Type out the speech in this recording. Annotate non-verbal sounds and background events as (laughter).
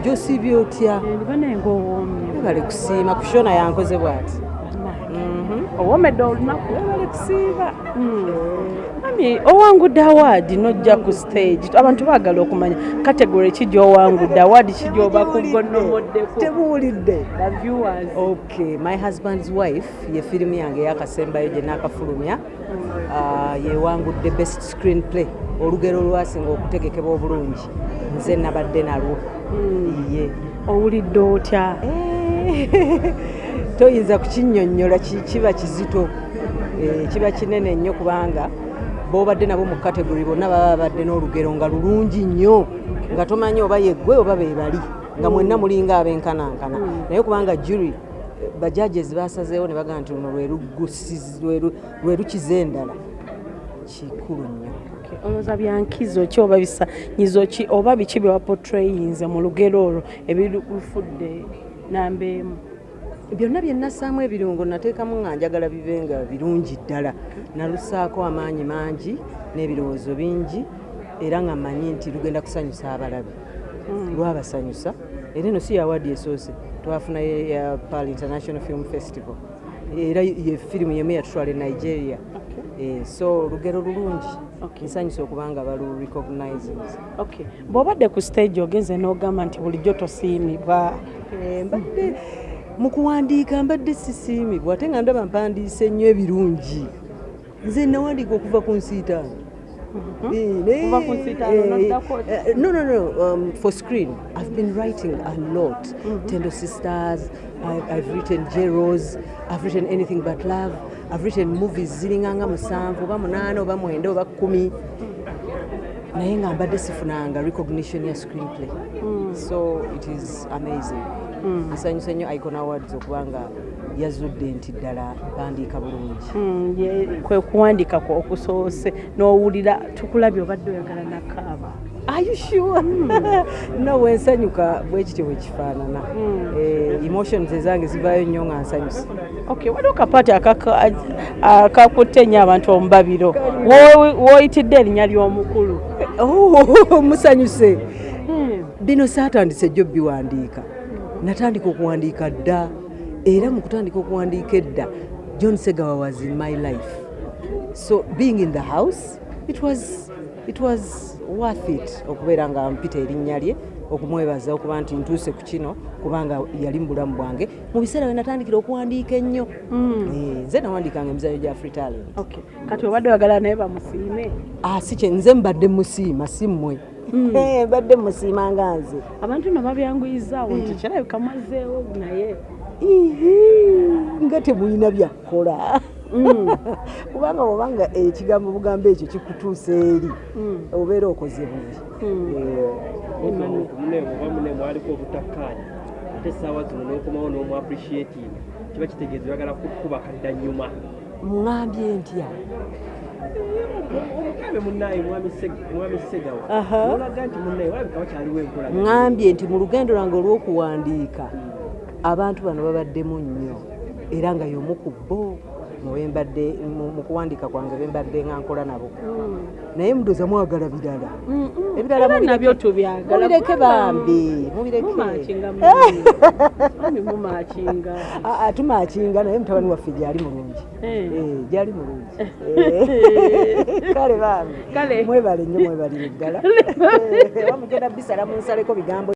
gy'osiibye otya? Webale kusiima kushona yankoze bw'ati owoomedde olunaku? Webale kusiiba. Mami owangudde awaadi nojja ku stage. Abantu baagala okumanya kategore ki gy'owangudde awaadi ki gy'obakugonnomoddeko tebuwulidde the viewers. Okay my husband's wife ye firimu yange eyakasembayo gye naakafulumya Ah, yewangudde best screen play olugero olwasinga okutegekebwa obulungi. Nze nabadde nalwo. Ye owulidde otya? Eh, (laughs) toyinza kukinnyonnyola ki- kiba kizito Eh, kiba kinene nnyo kubanga b'obadde nabo mu kategori bonna baba babadde n'olugero nga lulungi nnyo nga tomanyi oba yeggwe oba be bali nga mwenna mulinga abenkanankana naye kubanga jury bajajes basazeewo ne bagamba nti luno lwe lugusiz- lwe lu- lwe lukiza endala. Kikulu nnyo. Olowooza byankizo ki oba bisanyizo ki oba biki bye wapotrayinze mu lugero olwo ebirufudde namba emu byonna bye nassaamu ebirungo nateekamu nga njagala bibe nga birungi ddala. Nalusaako amaanyi mangi n'ebirowoozo bingi era nga mmanyi nti lugenda kusanyusa abalabi. Lwabasanyusa. Era eno si yawaadi esoose. Twafuna ye- ya pal international film festival. Era ye firimu yemu yatutwala e nigeria Eh, so lugero lulungi. Okay. nsanyusa okuba nga balu recognizes okay. Bw'obadde ku stage ogenze n'ogamba nti bulijjo tosiimibwa. Eh, mbadde mu kuwandiika mbadde sisiimibwa ate nga ndaba mpandiise nnyo ebirungi. Nze nawandiika okuva ku nsiitaano. Nsiitaano eh, eh, no no no um, for screen. I've been writing a lot. Tendo sisters I've, i've written jeros i've written anything but love i've written movies ziringanga musanvu oba munaana oba mwenda oba kkumi naye nga mbadde sifunanga recognition ya screenplay. So it is amazing. Nsanyusa nnyo icon awards okubanga yazudde nti ddala mpandiika bulungi. Mm, ye- kwe kuwandiika kwe okusoose. N'owulira tukulabye obadde oyagala nakaaba Are you sure? (laughs) no wensanyuka bwe kityo bwe kifaanana. Eh, emotions ezange zivaayo nnyo nga nsanyusa okay waliwo kapaati akakutte nnyo abantu omubabiro wooyitidde erinnya ly'omukulu (laughs) musanyuse. Bino saatandise jjo biwandiika natandika okuwandiika dda era mu kutandika okuwandiika edda john segawa was in my life. So being in the house it was, it was worth it okubeera nga mpita erinnya lye okumwebaza okuba nti ntuuse ku kino kubanga yali mu bulamu bwange. Mu biseera bwe natandikira okuwandiika ennyo. Eh, nze nawandiikanga emizanyo gya free talent. Kati obadde oyagala naye bamusiime Ah, si nze mbadde musiima si mmwe. Eh, mbadde musiima nga nze. Abantu no babyanguyizaawo nti kirabika mwazeewo naye. Nga temulina byakukola kubanga obanga ekigambo bugambo ekyo kikutuusa eri. Obeera okoze bubi Eh, mwaliko obutakkaanya ate essaawa zino n'okomawo n'omu appreciating kiba kitegeeza oyagala kukuba kadda nyuma muŋambye ntya ŋambye nti mu lugendo lwange olw'okuwandiika abantu bano babaddemu nnyo era nga y'omu ku bo mu bembadde mu- kuwandiika kwange bembadde nga nkola nabo. Naye mudoza mwagala birala ebirala mubireke- nabyo tubyagala mubireke bambi mubireke. Mumakinga (laughs) mami mumakinga. (laughs) Ah, ah, tumakinga naye mutabani waffe gyali mulungi. Eh. Eh, gyali mulungi. Eh, (laughs) kale bambi. Mwebale nnyo mwebalire ddala wamugenda bisala munsaleko bigambo